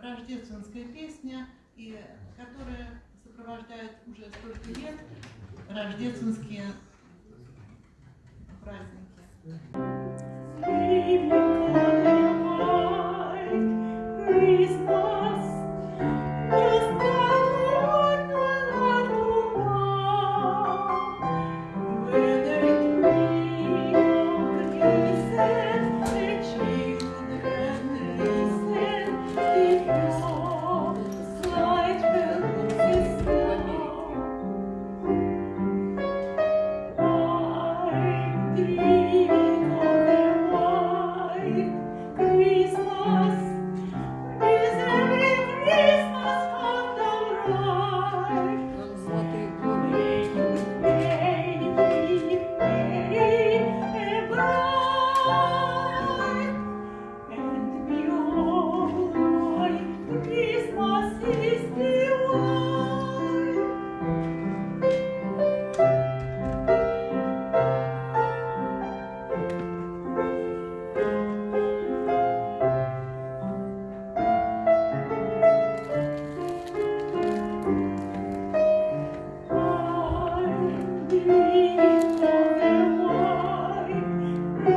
рождественская песня, и, которая сопровождает уже столько лет рождественские праздники. You.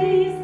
please.